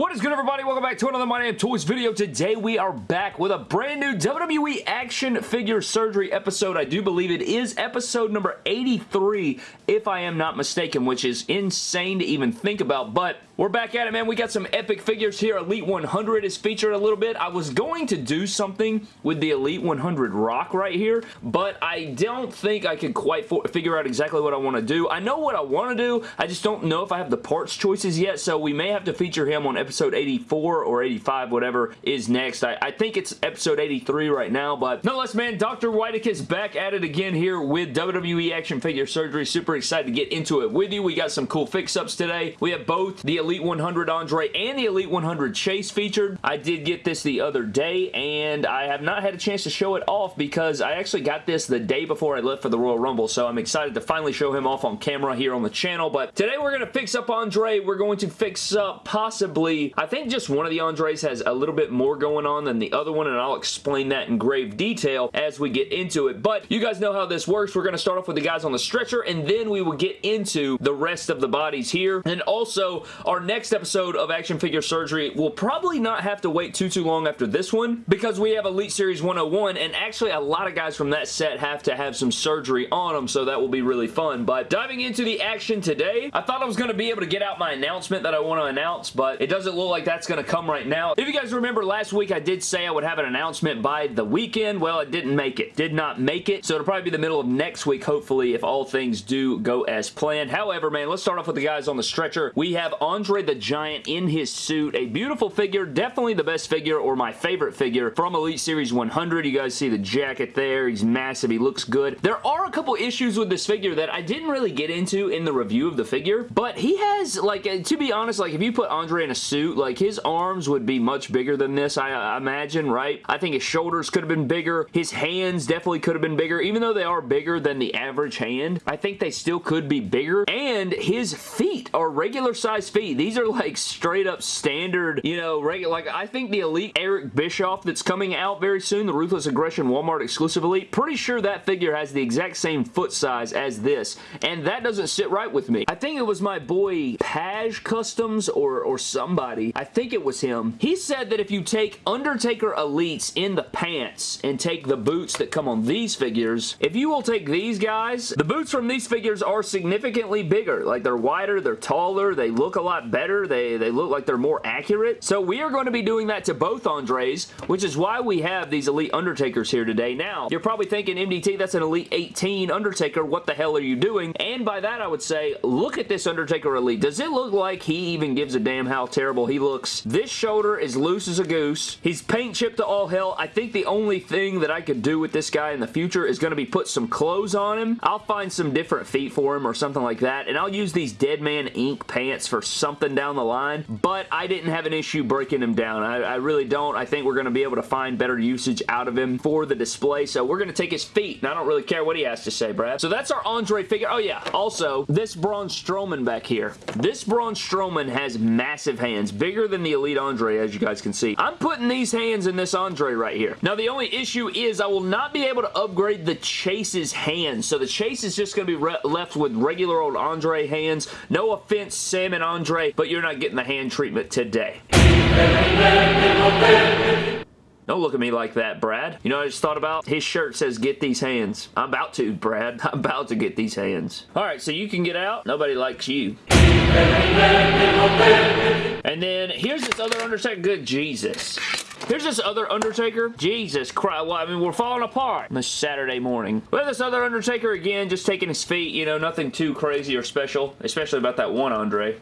What is good everybody? Welcome back to another My Damn Toys video. Today we are back with a brand new WWE Action Figure Surgery episode. I do believe it is episode number 83 if I am not mistaken, which is insane to even think about, but we're back at it, man. We got some epic figures here. Elite 100 is featured a little bit. I was going to do something with the Elite 100 Rock right here, but I don't think I could quite figure out exactly what I want to do. I know what I want to do. I just don't know if I have the parts choices yet, so we may have to feature him on episode 84 or 85, whatever is next. I, I think it's episode 83 right now, but nonetheless, man, Dr. Whitekick is back at it again here with WWE Action Figure Surgery. Super excited to get into it with you. We got some cool fix-ups today. We have both the Elite Elite 100 Andre and the Elite 100 Chase featured. I did get this the other day, and I have not had a chance to show it off because I actually got this the day before I left for the Royal Rumble, so I'm excited to finally show him off on camera here on the channel, but today we're going to fix up Andre. We're going to fix up possibly, I think just one of the Andres has a little bit more going on than the other one, and I'll explain that in grave detail as we get into it, but you guys know how this works. We're going to start off with the guys on the stretcher, and then we will get into the rest of the bodies here, and also our our next episode of Action Figure Surgery will probably not have to wait too, too long after this one because we have Elite Series 101 and actually a lot of guys from that set have to have some surgery on them, so that will be really fun. But diving into the action today, I thought I was going to be able to get out my announcement that I want to announce, but it doesn't look like that's going to come right now. If you guys remember last week, I did say I would have an announcement by the weekend. Well, it didn't make it. Did not make it, so it'll probably be the middle of next week, hopefully, if all things do go as planned. However, man, let's start off with the guys on the stretcher. We have Andre Andre the Giant in his suit. A beautiful figure, definitely the best figure or my favorite figure from Elite Series 100. You guys see the jacket there. He's massive. He looks good. There are a couple issues with this figure that I didn't really get into in the review of the figure, but he has, like, uh, to be honest, like, if you put Andre in a suit, like, his arms would be much bigger than this, I, I imagine, right? I think his shoulders could have been bigger. His hands definitely could have been bigger. Even though they are bigger than the average hand, I think they still could be bigger. And his feet are regular size feet. These are like straight up standard, you know, regular. Like, I think the Elite Eric Bischoff that's coming out very soon, the Ruthless Aggression Walmart exclusive Elite, pretty sure that figure has the exact same foot size as this, and that doesn't sit right with me. I think it was my boy Paj Customs or, or somebody. I think it was him. He said that if you take Undertaker Elites in the pants and take the boots that come on these figures, if you will take these guys, the boots from these figures are significantly bigger. Like, they're wider, they're taller, they look a lot better, they, they look like they're more accurate. So we are going to be doing that to both Andres, which is why we have these Elite Undertakers here today. Now, you're probably thinking, MDT, that's an Elite 18 Undertaker. What the hell are you doing? And by that, I would say, look at this Undertaker Elite. Does it look like he even gives a damn how terrible he looks? This shoulder is loose as a goose. He's paint chipped to all hell. I think the only thing that I could do with this guy in the future is going to be put some clothes on him. I'll find some different feet for him or something like that, and I'll use these Deadman Inc. pants for something down the line, but I didn't have an issue breaking him down. I, I really don't. I think we're going to be able to find better usage out of him for the display, so we're going to take his feet, and I don't really care what he has to say, Brad. So that's our Andre figure. Oh, yeah. Also, this Braun Strowman back here. This Braun Strowman has massive hands, bigger than the Elite Andre, as you guys can see. I'm putting these hands in this Andre right here. Now, the only issue is I will not be able to upgrade the Chase's hands, so the Chase is just going to be left with regular old Andre hands. No offense, Sam and Andre, but you're not getting the hand treatment today. Don't look at me like that, Brad. You know I just thought about? His shirt says, get these hands. I'm about to, Brad. I'm about to get these hands. Alright, so you can get out. Nobody likes you. And then, here's this other Undertaker. Good Jesus. Here's this other Undertaker. Jesus Christ. Well, I mean, we're falling apart on this Saturday morning. We have this other Undertaker again, just taking his feet. You know, nothing too crazy or special, especially about that one Andre.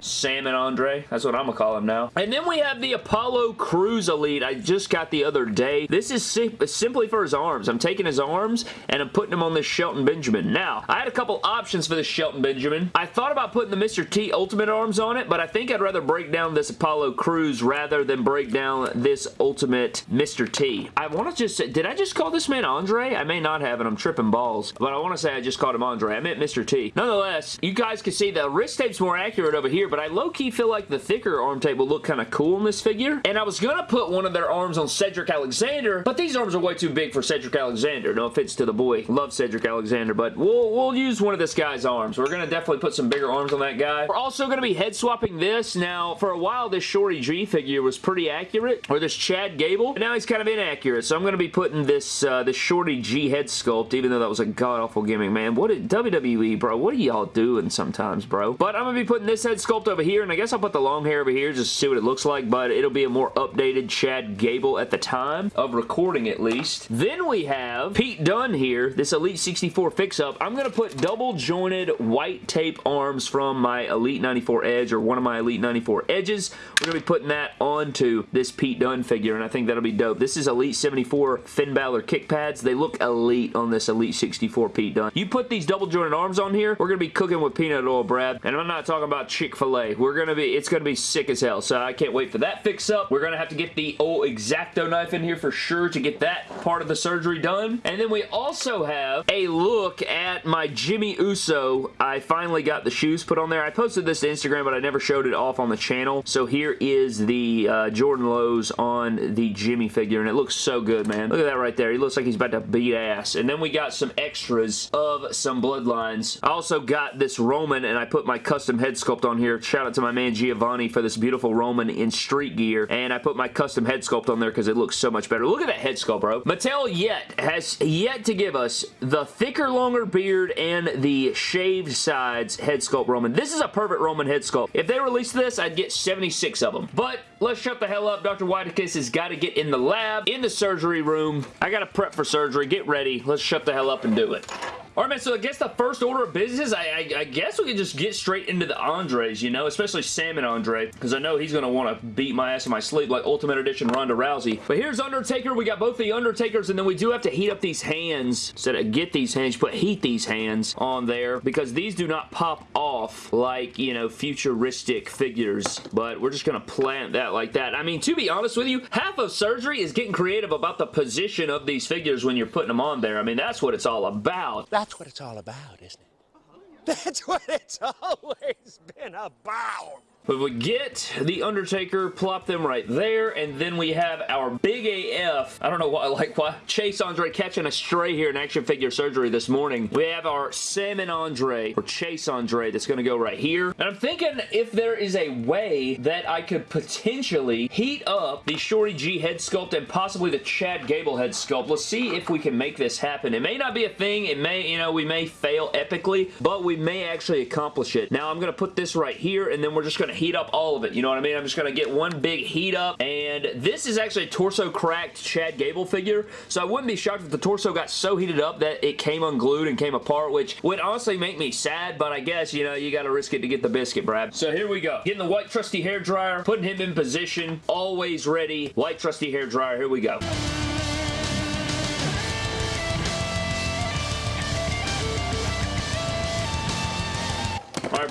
Salmon Andre. That's what I'm gonna call him now. And then we have the Apollo Crews Elite I just got the other day. This is sim simply for his arms. I'm taking his arms and I'm putting him on this Shelton Benjamin. Now, I had a couple options for this Shelton Benjamin. I thought about putting the Mr. T Ultimate arms on it, but I think I'd rather break down this Apollo Crews rather than break down this Ultimate Mr. T. I want to just say, did I just call this man Andre? I may not have and I'm tripping balls, but I want to say I just called him Andre. I meant Mr. T. Nonetheless, you guys can see the wrist tape's more accurate over here, but I low-key feel like the thicker arm tape will look kind of cool in this figure. And I was going to put one of their arms on Cedric Alexander, but these arms are way too big for Cedric Alexander. No offense to the boy. Love Cedric Alexander, but we'll, we'll use one of this guy's arms. We're going to definitely put some bigger arms on that guy. We're also going to be head swapping this. Now, for a while, this Shorty G figure was pretty accurate, or this Chad Gable, and now he's kind of inaccurate, so I'm going to be putting this, uh, this Shorty G head sculpt, even though that was a god-awful gimmick, man. What did WWE, bro? What are y'all doing sometimes, bro? But I'm going to be putting this head sculpt over here, and I guess I'll put the long hair over here just to see what it looks like, but it'll be a more updated Chad Gable at the time of recording, at least. Then we have Pete Dunne here, this Elite 64 fix-up. I'm going to put double jointed white tape arms from my Elite 94 Edge or one of my Elite 94 Edges. We're going to be putting that onto this Pete Dunne figure, and I think that'll be dope. This is Elite 74 Finn Balor kick pads. They look elite on this Elite 64 Pete Dunne. You put these double jointed arms on here, we're going to be cooking with peanut oil, Brad. And I'm not talking about Chick-fil-A. We're going to be, it's going to be sick as hell, so I can't wait for that fix up. We're going to have to get the old X-Acto knife in here for sure to get that part of the surgery done. And then we also have a look at my Jimmy Uso. I finally got the shoes put on there. I posted this to Instagram, but I never showed it off on the channel. So here is the uh, Jordan Lows on the Jimmy figure, and it looks so good, man. Look at that right there. He looks like he's about to beat ass. And then we got some extras of some bloodlines. I also got this Roman, and I put my custom head sculpt on here. Shout out to my man Giovanni for this beautiful Roman in street gear. And I put my custom head sculpt on there because it looks so much better. Look at that head sculpt, bro. Mattel yet has yet to give us the thicker, longer beard and the shaved sides head sculpt Roman. This is a perfect Roman head sculpt. If they release this, I'd get 76 of them. But let's shut the hell up. Dr. Whitekiss has got to get in the lab, in the surgery room. I got to prep for surgery. Get ready. Let's shut the hell up and do it. Alright, man, so I guess the first order of business, I, I, I, guess we can just get straight into the Andres, you know, especially Sam and Andre, because I know he's going to want to beat my ass in my sleep like Ultimate Edition Ronda Rousey. But here's Undertaker. We got both the Undertakers, and then we do have to heat up these hands. Instead of get these hands, put heat these hands on there, because these do not pop off like, you know, futuristic figures, but we're just going to plant that like that. I mean, to be honest with you, half of surgery is getting creative about the position of these figures when you're putting them on there. I mean, that's what it's all about. That's what it's all about, isn't it? That's what it's always been about. But we get The Undertaker, plop them right there, and then we have our big AF, I don't know why, like why, Chase Andre catching a stray here in action figure surgery this morning. We have our Salmon Andre, or Chase Andre, that's going to go right here. And I'm thinking if there is a way that I could potentially heat up the Shorty G head sculpt and possibly the Chad Gable head sculpt. Let's see if we can make this happen. It may not be a thing. It may, you know, we may fail epically, but we may actually accomplish it. Now I'm going to put this right here, and then we're just going to heat up all of it. You know what I mean? I'm just going to get one big heat up. And this is actually a torso cracked Chad Gable figure. So I wouldn't be shocked if the torso got so heated up that it came unglued and came apart, which would honestly make me sad. But I guess, you know, you got to risk it to get the biscuit, Brad. So here we go. Getting the white trusty hair dryer, putting him in position, always ready. White trusty hair dryer. Here we go.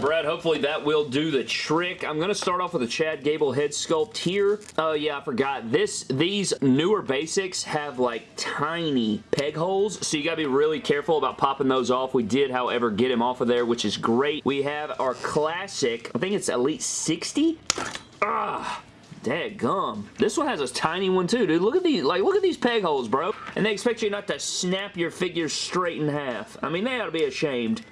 Brad, hopefully that will do the trick. I'm going to start off with a Chad Gable head sculpt here. Oh, yeah, I forgot. This, These newer basics have, like, tiny peg holes, so you got to be really careful about popping those off. We did, however, get him off of there, which is great. We have our classic, I think it's Elite 60? Ah! Dad gum. This one has a tiny one too, dude. Look at these, like, look at these peg holes, bro. And they expect you not to snap your figure straight in half. I mean, they ought to be ashamed.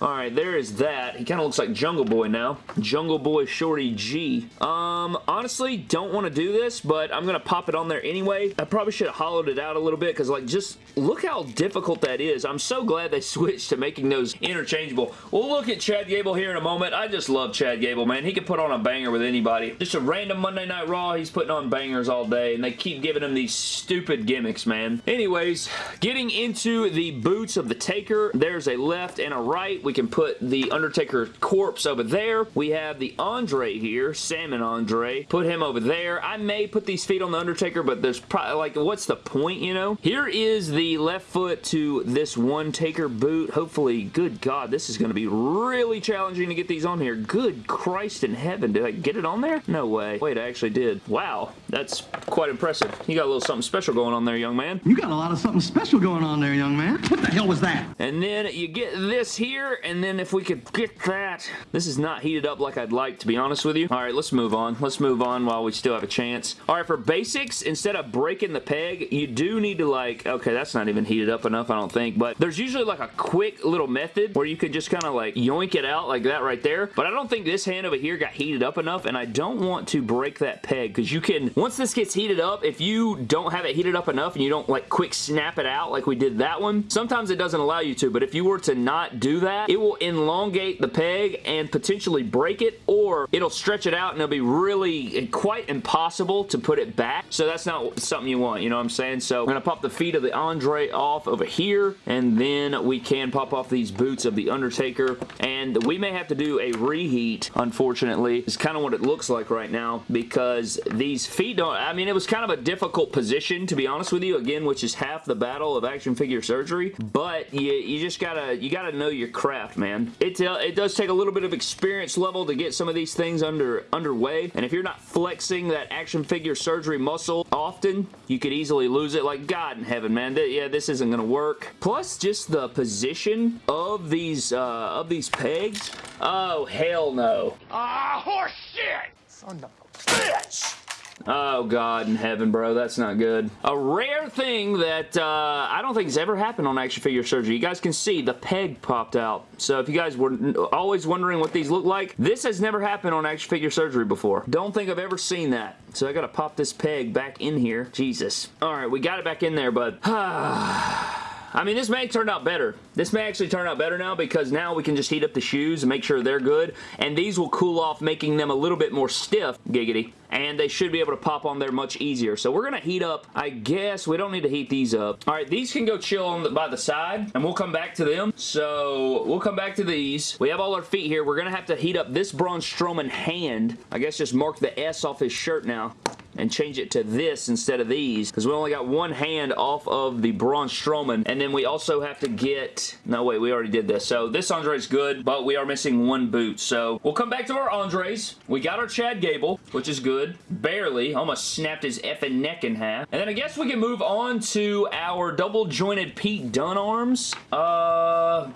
Alright, there is that. He kind of looks like Jungle Boy now. Jungle Boy Shorty G. Um, honestly, don't want to do this, but I'm going to pop it on there anyway. I probably should have hollowed it out a little bit because, like, just look how difficult that is. I'm so glad they switched to making those interchangeable. We'll look at Chad Gable here in a moment. I just love Chad Gable, man. He can put on a banger with anybody. Just a random Monday Night Raw, he's putting on bangers all day, and they keep giving him these stupid gimmicks, man. Anyways, getting into the boots of the Taker, there's a left and a right. We can put the Undertaker corpse over there. We have the Andre here, Salmon Andre. Put him over there. I may put these feet on the Undertaker, but there's probably, like, what's the point, you know? Here is the left foot to this one Taker boot. Hopefully, good God, this is going to be really challenging to get these on here. Good Christ in heaven. Did I get it on there? No way. Wait, I actually did. Wow, that's quite impressive. You got a little something special going on there, young man. You got a lot of something special going on there, young man. What the hell was that? And then you get this here, and then if we could get that. This is not heated up like I'd like, to be honest with you. All right, let's move on. Let's move on while we still have a chance. All right, for basics, instead of breaking the peg, you do need to like, okay, that's not even heated up enough, I don't think, but there's usually like a quick little method where you can just kind of like yoink it out like that right there, but I don't think this hand over here got heated up enough, and I don't want to break that peg, because you can, once this gets heated up, if you don't have it heated up enough and you don't like quick snap it out like we did that one, sometimes it doesn't allow you to, but if you were to not do that, it will elongate the peg and potentially break it, or it'll stretch it out and it'll be really quite impossible to put it back, so that's not something you want, you know what I'm saying? So I'm going to pop the feet of the Andre off over here, and then we can pop off these boots of the Undertaker, and we may have to do a reheat, unfortunately. It's kind of what it looks like right now, because these feet don't, I mean, it was kind of a difficult position, to be honest with you, again, which is half the battle of action figure surgery, but you, you just gotta, you gotta know your craft, man. It, uh, it does take a little bit of experience level to get some of these things under underway, and if you're not flexing that action figure surgery muscle often, you could easily lose it. Like, God in heaven, man. Th yeah, this isn't gonna work. Plus, just the position of these, uh, of these pegs. Oh, hell no. Ah, horse shit! Son of a bitch! Oh, God in heaven, bro. That's not good. A rare thing that uh, I don't think has ever happened on action figure surgery. You guys can see the peg popped out. So if you guys were always wondering what these look like, this has never happened on action figure surgery before. Don't think I've ever seen that. So I gotta pop this peg back in here. Jesus. Alright, we got it back in there, bud. I mean, this may turn out better. This may actually turn out better now because now we can just heat up the shoes and make sure they're good. And these will cool off, making them a little bit more stiff. Giggity and they should be able to pop on there much easier. So we're going to heat up, I guess, we don't need to heat these up. All right, these can go chill on the, by the side, and we'll come back to them. So we'll come back to these. We have all our feet here. We're going to have to heat up this Braun Strowman hand. I guess just mark the S off his shirt now and change it to this instead of these because we only got one hand off of the Braun Strowman and then we also have to get no wait we already did this so this Andre is good but we are missing one boot so we'll come back to our Andres we got our Chad Gable which is good. Barely. Almost snapped his effing neck in half. And then I guess we can move on to our double jointed Pete Dunne arms. Uh...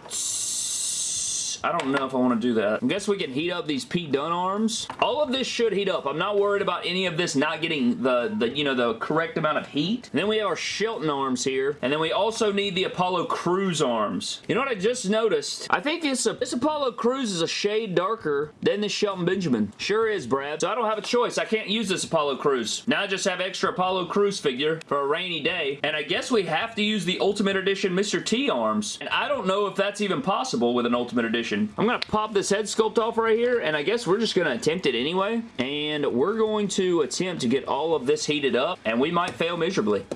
I don't know if I want to do that. I guess we can heat up these Pete Dunne arms. All of this should heat up. I'm not worried about any of this not getting the, the you know, the correct amount of heat. And then we have our Shelton arms here. And then we also need the Apollo Crews arms. You know what I just noticed? I think this, this Apollo Crews is a shade darker than this Shelton Benjamin. Sure is, Brad. So I don't have a choice. I can't use this Apollo Crews. Now I just have extra Apollo Crews figure for a rainy day. And I guess we have to use the Ultimate Edition Mr. T arms. And I don't know if that's even possible with an Ultimate Edition I'm going to pop this head sculpt off right here, and I guess we're just going to attempt it anyway. And we're going to attempt to get all of this heated up, and we might fail miserably.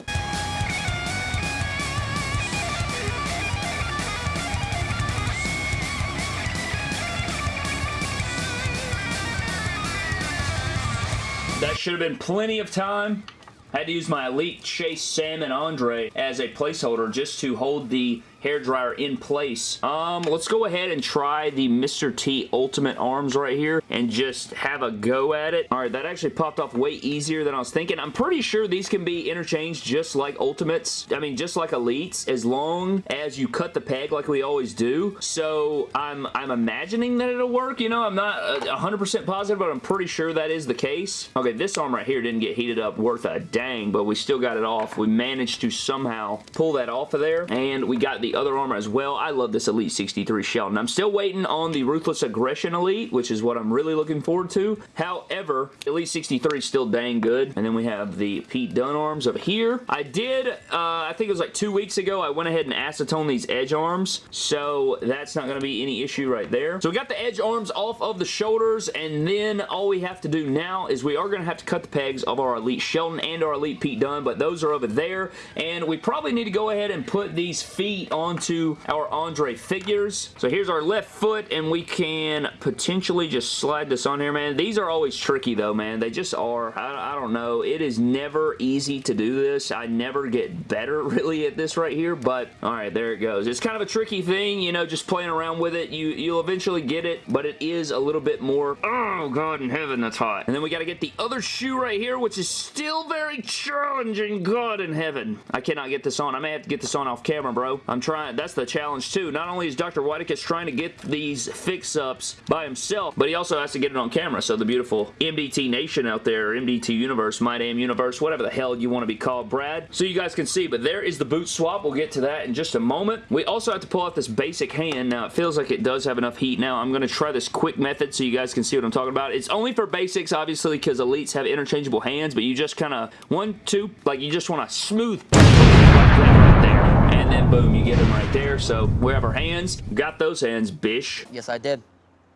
That should have been plenty of time. I had to use my Elite Chase Sam and Andre as a placeholder just to hold the hair dryer in place. Um, let's go ahead and try the Mr. T Ultimate Arms right here and just have a go at it. All right, that actually popped off way easier than I was thinking. I'm pretty sure these can be interchanged just like Ultimates. I mean, just like Elites, as long as you cut the peg like we always do. So I'm, I'm imagining that it'll work. You know, I'm not 100% uh, positive, but I'm pretty sure that is the case. Okay, this arm right here didn't get heated up worth a dang, but we still got it off. We managed to somehow pull that off of there, and we got the other armor as well. I love this Elite 63 Shelton. I'm still waiting on the Ruthless Aggression Elite, which is what I'm really looking forward to. However, Elite 63 is still dang good. And then we have the Pete Dunne arms over here. I did, uh, I think it was like two weeks ago, I went ahead and acetone these Edge arms. So that's not going to be any issue right there. So we got the Edge arms off of the shoulders. And then all we have to do now is we are going to have to cut the pegs of our Elite Shelton and our Elite Pete Dunne. But those are over there. And we probably need to go ahead and put these feet onto our Andre figures. So here's our left foot, and we can potentially just slide this on here, man. These are always tricky, though, man. They just are. I, I don't know. It is never easy to do this. I never get better, really, at this right here, but all right, there it goes. It's kind of a tricky thing, you know, just playing around with it. You, you'll eventually get it, but it is a little bit more, oh, God in heaven, that's hot. And then we got to get the other shoe right here, which is still very challenging, God in heaven. I cannot get this on. I may have to get this on off camera, bro. I'm trying trying, that's the challenge too. Not only is Dr. Whitekus trying to get these fix-ups by himself, but he also has to get it on camera. So the beautiful MDT Nation out there, MDT Universe, My Damn Universe, whatever the hell you want to be called, Brad. So you guys can see, but there is the boot swap. We'll get to that in just a moment. We also have to pull out this basic hand. Now, it feels like it does have enough heat now. I'm going to try this quick method so you guys can see what I'm talking about. It's only for basics, obviously, because elites have interchangeable hands, but you just kind of, one, two, like you just want to smooth like that right there. And boom, you get them right there. So we have our hands. Got those hands, bish. Yes, I did.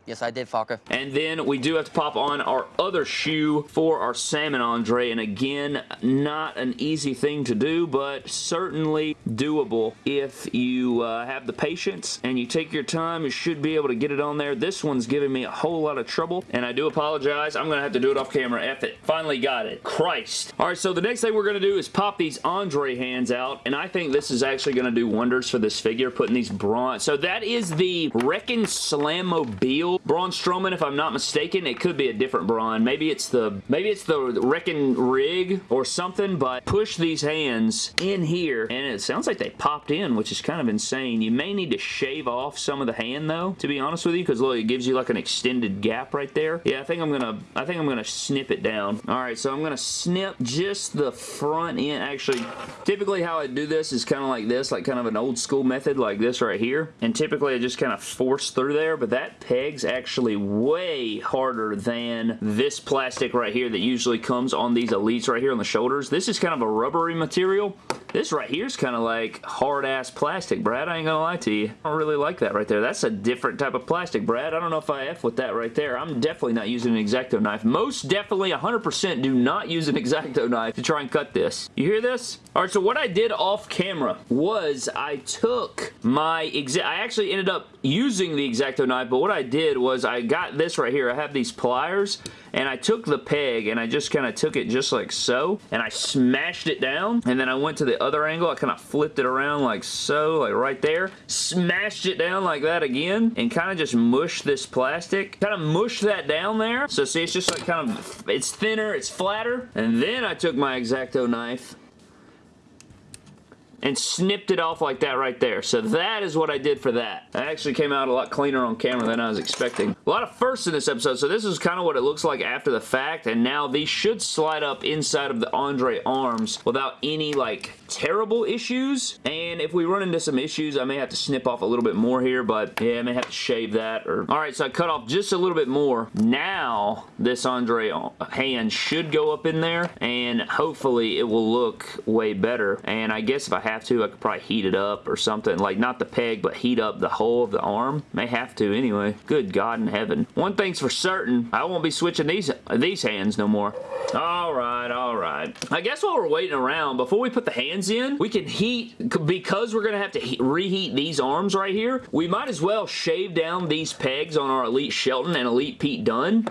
Yes, I did, Falco. And then we do have to pop on our other shoe for our Salmon Andre. And again, not an easy thing to do, but certainly doable. If you uh, have the patience and you take your time, you should be able to get it on there. This one's giving me a whole lot of trouble, and I do apologize. I'm going to have to do it off camera. F it. Finally got it. Christ. All right, so the next thing we're going to do is pop these Andre hands out, and I think this is actually going to do wonders for this figure, putting these bronze. So that is the Wrekkin' Slammobile Braun Strowman, if I'm not mistaken. It could be a different Braun. Maybe it's the maybe it's the Wrekkin' Rig or something, but push these hands in here, and it sounds like they popped in, which is kind of insane. You may need to shave off some of the hand, though, to be honest with you, because look, it gives you like an extended gap right there. Yeah, I think I'm gonna I think I'm gonna snip it down. All right, so I'm gonna snip just the front end. Actually, typically how I do this is kind of like this, like kind of an old school method like this right here. And typically I just kind of force through there, but that peg's actually way harder than this plastic right here that usually comes on these Elites right here on the shoulders. This is kind of a rubbery material. This right here is kind of like hard-ass plastic, Brad. I ain't gonna lie to you. I don't really like that right there. That's a different type of plastic, Brad. I don't know if I F with that right there. I'm definitely not using an X-Acto knife. Most definitely 100% do not use an X-Acto knife to try and cut this. You hear this? Alright, so what I did off camera was I took my exact... I actually ended up using the X-Acto knife, but what I did was I got this right here. I have these pliers, and I took the peg, and I just kind of took it just like so, and I smashed it down, and then I went to the other angle. I kind of flipped it around like so, like right there, smashed it down like that again, and kind of just mushed this plastic, kind of mushed that down there. So see, it's just like kind of, it's thinner, it's flatter, and then I took my X-Acto knife, and snipped it off like that right there. So that is what I did for that. It actually came out a lot cleaner on camera than I was expecting. A lot of firsts in this episode, so this is kind of what it looks like after the fact, and now these should slide up inside of the Andre arms without any, like, terrible issues, and if we run into some issues, I may have to snip off a little bit more here, but yeah, I may have to shave that, or... Alright, so I cut off just a little bit more. Now, this Andre hand should go up in there, and hopefully it will look way better, and I guess if I have to, I could probably heat it up or something. Like, not the peg, but heat up the whole of the arm. May have to anyway. Good God in heaven. One thing's for certain, I won't be switching these, these hands no more. Alright, alright. I guess while we're waiting around, before we put the hands in, we can heat, because we're going to have to reheat these arms right here, we might as well shave down these pegs on our Elite Shelton and Elite Pete Dunne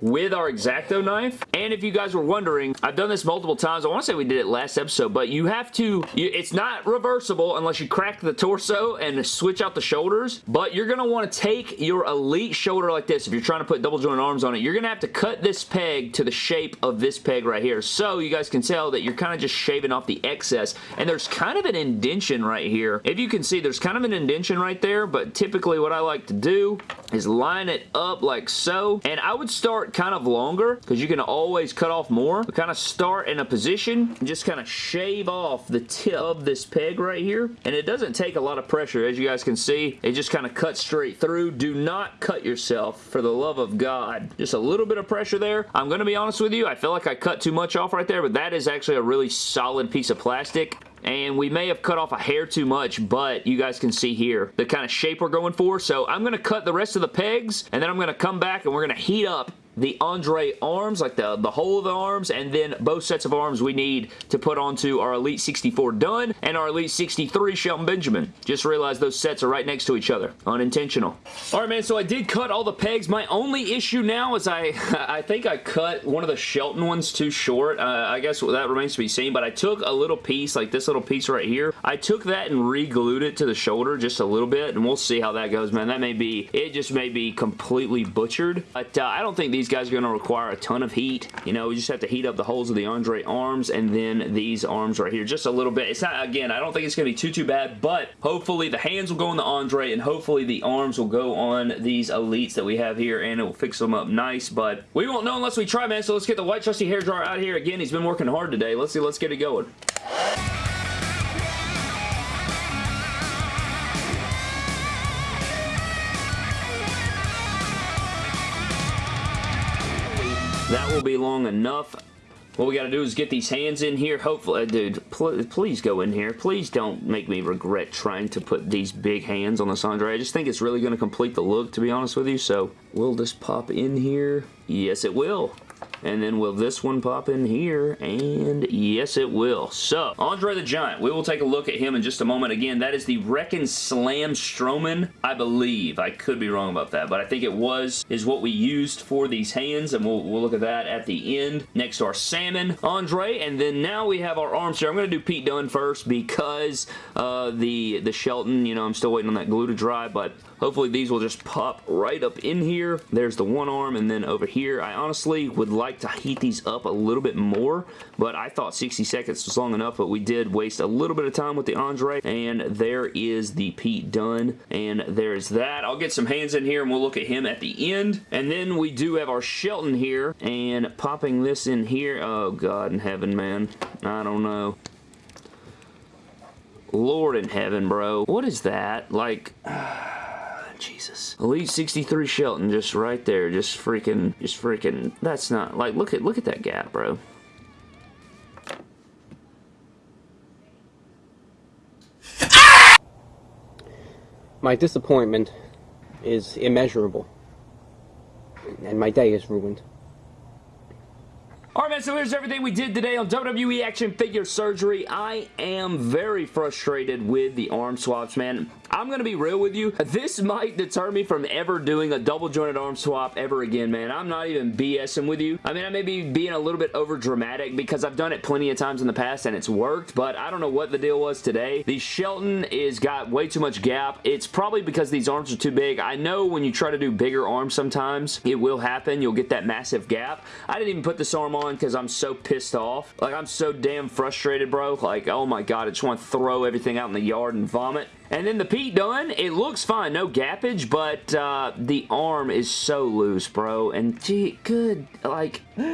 with our X-Acto knife. And if you guys were wondering, I've done this multiple times. I want to say we did it last episode, but you have to, you, it's not reversible unless you crack the torso and switch out the shoulders, but you're going to want to take your elite shoulder like this. If you're trying to put double joint arms on it, you're going to have to cut this peg to the shape of this peg right here. So you guys can tell that you're kind of just shaving off the excess. And there's kind of an indention right here. If you can see, there's kind of an indention right there, but typically what I like to do is line it up like so. And I would start kind of longer because you can always cut off more. But kind of start in a position and just kind of shave off the tip of this peg right here. And it doesn't take a lot of pressure. As you guys can see, it just kind of cuts straight through. Do not cut yourself for the love of God. Just a little bit of pressure there. I'm going to be honest with you. I feel like I cut too much off right there, but that is actually a really solid piece of plastic and we may have cut off a hair too much, but you guys can see here the kind of shape we're going for. So I'm going to cut the rest of the pegs, and then I'm going to come back and we're going to heat up the Andre arms, like the, the whole of the arms, and then both sets of arms we need to put onto our Elite 64 Dunne and our Elite 63 Shelton Benjamin. Just realized those sets are right next to each other. Unintentional. Alright man, so I did cut all the pegs. My only issue now is I I think I cut one of the Shelton ones too short. Uh, I guess that remains to be seen, but I took a little piece, like this little piece right here. I took that and re-glued it to the shoulder just a little bit, and we'll see how that goes, man. That may be, it just may be completely butchered, but uh, I don't think these these guys are going to require a ton of heat. You know, we just have to heat up the holes of the Andre arms and then these arms right here just a little bit. It's not, again, I don't think it's going to be too, too bad, but hopefully the hands will go on the Andre and hopefully the arms will go on these Elites that we have here and it will fix them up nice, but we won't know unless we try, man, so let's get the white trusty hair dryer out here. Again, he's been working hard today. Let's see, let's get it going. That will be long enough. What we got to do is get these hands in here. Hopefully, uh, dude, pl please go in here. Please don't make me regret trying to put these big hands on the Sandra. I just think it's really going to complete the look, to be honest with you. So, will this pop in here? Yes, it will. And then will this one pop in here? And yes, it will. So, Andre the Giant. We will take a look at him in just a moment. Again, that is the Wreck Slam Strowman, I believe. I could be wrong about that, but I think it was, is what we used for these hands, and we'll, we'll look at that at the end. Next to our Salmon Andre, and then now we have our arms here. I'm going to do Pete Dunne first because uh, the, the Shelton, you know, I'm still waiting on that glue to dry, but hopefully these will just pop right up in here. There's the one arm, and then over here, I honestly would like to heat these up a little bit more, but I thought 60 seconds was long enough, but we did waste a little bit of time with the Andre, and there is the Pete Dunne, and there's that. I'll get some hands in here, and we'll look at him at the end, and then we do have our Shelton here, and popping this in here, oh God in heaven, man. I don't know. Lord in heaven, bro. What is that? Like... Jesus. Elite 63 Shelton just right there. Just freaking, just freaking, that's not, like, look at, look at that gap, bro. My disappointment is immeasurable. And my day is ruined. Man, so here's everything we did today on WWE Action Figure Surgery. I am very frustrated with the arm swaps, man. I'm going to be real with you. This might deter me from ever doing a double jointed arm swap ever again, man. I'm not even BSing with you. I mean, I may be being a little bit over dramatic because I've done it plenty of times in the past and it's worked, but I don't know what the deal was today. The Shelton is got way too much gap. It's probably because these arms are too big. I know when you try to do bigger arms sometimes, it will happen. You'll get that massive gap. I didn't even put this arm on because I'm so pissed off. Like, I'm so damn frustrated, bro. Like, oh my god, I just want to throw everything out in the yard and vomit. And then the Pete Dunne. it looks fine, no gappage, but uh, the arm is so loose, bro. And gee, good, like, I'm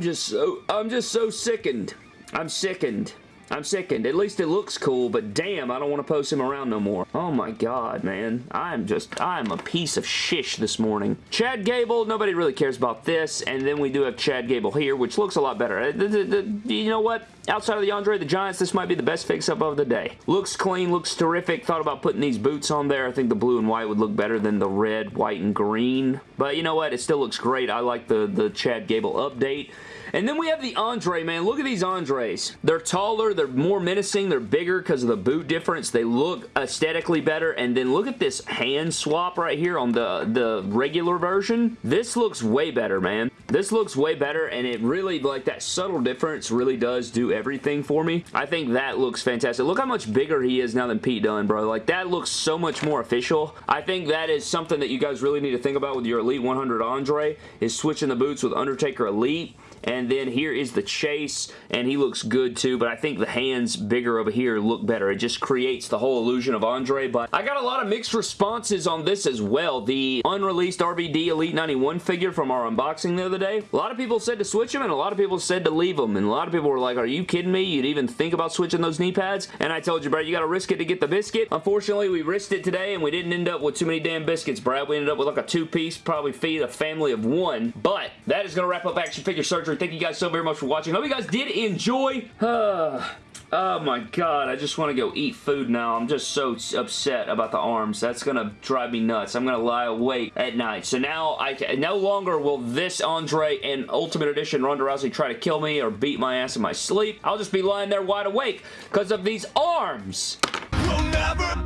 just so, I'm just so sickened. I'm sickened. I'm sickened. At least it looks cool, but damn, I don't want to post him around no more. Oh my god, man. I'm just, I'm a piece of shish this morning. Chad Gable, nobody really cares about this, and then we do have Chad Gable here, which looks a lot better. Uh, you know what? Outside of the Andre the Giants, this might be the best fix-up of the day. Looks clean, looks terrific. Thought about putting these boots on there. I think the blue and white would look better than the red, white, and green. But you know what? It still looks great. I like the, the Chad Gable update. And then we have the Andre, man. Look at these Andres. They're taller. They're more menacing. They're bigger because of the boot difference. They look aesthetically better. And then look at this hand swap right here on the, the regular version. This looks way better, man. This looks way better, and it really, like, that subtle difference really does do everything for me. I think that looks fantastic. Look how much bigger he is now than Pete Dunne, bro. Like, that looks so much more official. I think that is something that you guys really need to think about with your Elite 100 Andre, is switching the boots with Undertaker Elite and then here is the chase, and he looks good too, but I think the hands bigger over here look better. It just creates the whole illusion of Andre, but I got a lot of mixed responses on this as well. The unreleased RVD Elite 91 figure from our unboxing the other day, a lot of people said to switch him, and a lot of people said to leave them, and a lot of people were like, are you kidding me? You'd even think about switching those knee pads? And I told you, Brad, you gotta risk it to get the biscuit. Unfortunately, we risked it today, and we didn't end up with too many damn biscuits, Brad. We ended up with like a two-piece, probably feed a family of one, but that is gonna wrap up Action Figure Thank you guys so very much for watching. Hope you guys did enjoy. Oh my god, I just want to go eat food now. I'm just so upset about the arms. That's going to drive me nuts. I'm going to lie awake at night. So now, I can, no longer will this Andre and Ultimate Edition Ronda Rousey try to kill me or beat my ass in my sleep. I'll just be lying there wide awake because of these arms. We'll